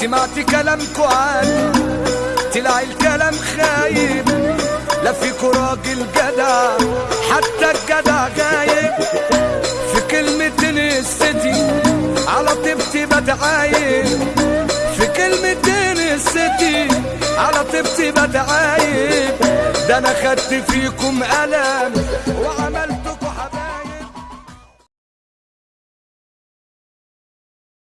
سمعت كلامكو عني طلع الكلام خايب. لا فيكو راجل جدع حتى الجدع غايب. في كلمتين الستي على طيبتي بتعايب في كلمتين الستي على طيبتي بتعايب ده أنا خدت فيكم قلم وع-